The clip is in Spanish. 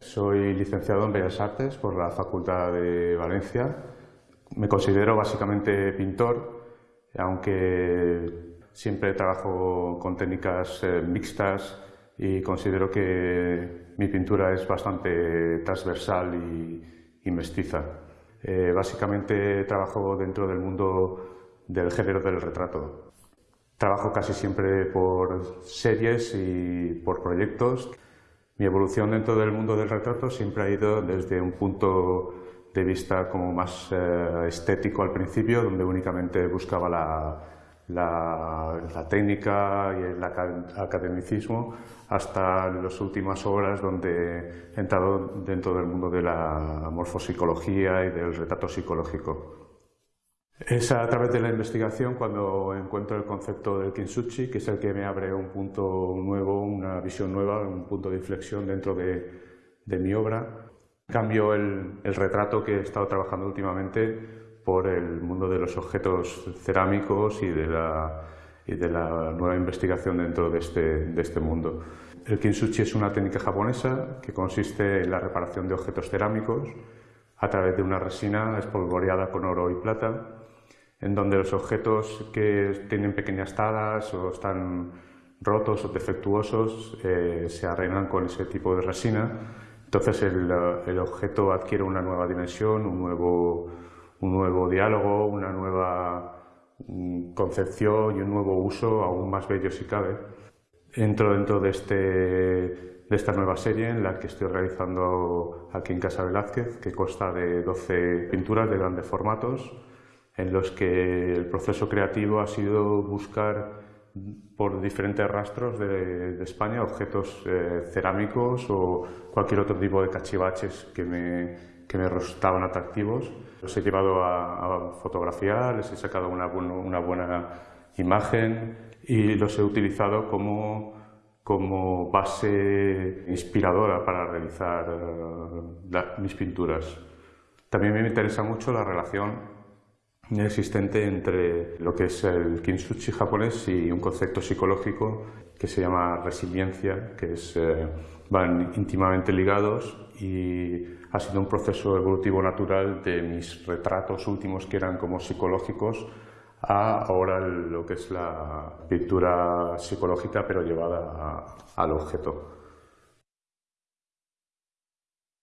Soy licenciado en Bellas Artes por la Facultad de Valencia. Me considero básicamente pintor, aunque siempre trabajo con técnicas eh, mixtas y considero que mi pintura es bastante transversal y, mestiza. Eh, básicamente trabajo dentro del mundo del género del retrato. Trabajo casi siempre por series y por proyectos. Mi evolución dentro del mundo del retrato siempre ha ido desde un punto de vista como más eh, estético al principio, donde únicamente buscaba la, la, técnica y el academicismo, hasta las últimas obras donde he entrado dentro del mundo de la morfopsicología y del retrato psicológico. Es a través de la investigación cuando encuentro el concepto del Kintsugi, que es el que me abre un punto nuevo, una visión nueva, un punto de inflexión dentro de, mi obra. Cambio el, retrato que he estado trabajando últimamente por el mundo de los objetos cerámicos y de la, nueva investigación dentro de este, de este mundo. El Kintsugi es una técnica japonesa que consiste en la reparación de objetos cerámicos a través de una resina espolvoreada con oro y plata en donde los objetos que tienen pequeñas taras o están rotos o defectuosos eh, se arreglan con ese tipo de resina. Entonces el, objeto adquiere una nueva dimensión, un nuevo, un nuevo diálogo, una nueva mm, concepción y un nuevo uso aún más bello si cabe. Entro dentro de, este, de esta nueva serie en la que estoy realizando aquí en Casa Velázquez, que consta de 12 pinturas de grandes formatos, en los que el proceso creativo ha sido buscar por diferentes rastros de, España objetos eh, cerámicos o cualquier otro tipo de cachivaches que me, que me resultaban atractivos. Los he llevado a, fotografiar, les he sacado una, una, buena imagen y los he utilizado como, como base inspiradora para realizar eh, mis pinturas. También me interesa mucho la relación existente entre lo que es el kintsugi japonés y un concepto psicológico que se llama resiliencia, que es, eh, van íntimamente ligados y ha sido un proceso evolutivo natural de mis retratos últimos que eran como psicológicos a ahora lo que es la pintura psicológica pero llevada al objeto.